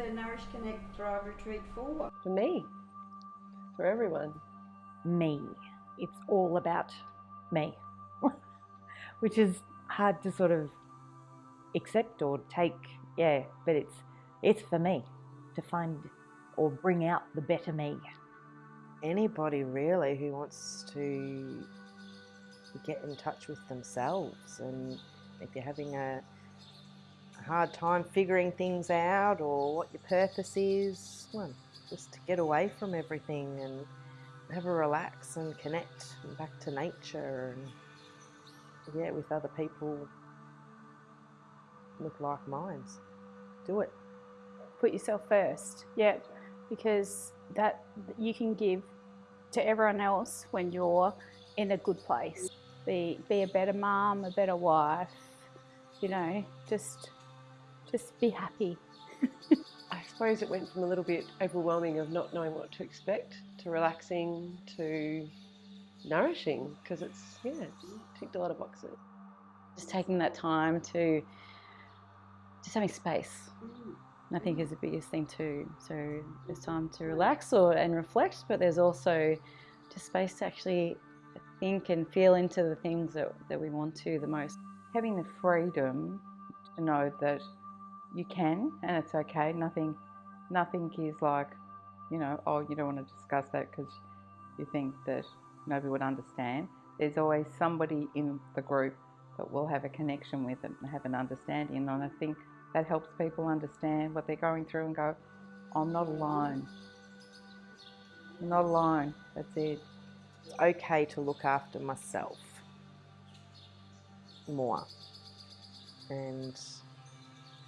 the Nourish Connect Thrive Retreat for? For me, for everyone. Me. It's all about me, which is hard to sort of accept or take. Yeah, but it's it's for me to find or bring out the better me. Anybody really who wants to get in touch with themselves and if you're having a, hard time figuring things out or what your purpose is, well, just to get away from everything and have a relax and connect back to nature and yeah, with other people with like minds. Do it. Put yourself first, yeah, because that you can give to everyone else when you're in a good place. Be, be a better mum, a better wife, you know, just, just be happy. I suppose it went from a little bit overwhelming of not knowing what to expect to relaxing to nourishing because it's, yeah, ticked a lot of boxes. Just taking that time to just having space. I think is the biggest thing too. So there's time to relax or and reflect, but there's also just space to actually think and feel into the things that, that we want to the most. Having the freedom to know that you can and it's okay. Nothing, nothing is like, you know, oh, you don't want to discuss that because you think that nobody would understand. There's always somebody in the group that will have a connection with it and have an understanding. And I think that helps people understand what they're going through and go, I'm not alone. I'm not alone. That's it. It's okay to look after myself more. And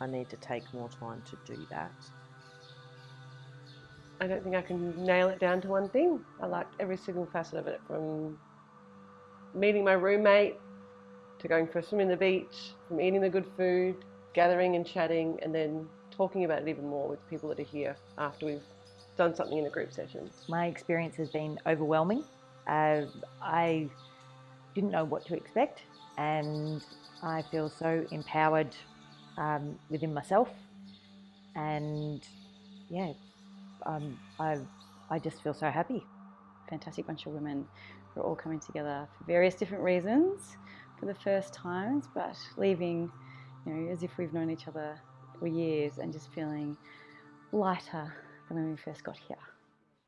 I need to take more time to do that. I don't think I can nail it down to one thing. I liked every single facet of it from meeting my roommate to going for a swim in the beach, from eating the good food, gathering and chatting, and then talking about it even more with people that are here after we've done something in a group session. My experience has been overwhelming. Uh, I didn't know what to expect, and I feel so empowered um, within myself. And yeah, um, I, I just feel so happy. Fantastic bunch of women who are all coming together for various different reasons for the first times, but leaving you know, as if we've known each other for years and just feeling lighter than when we first got here.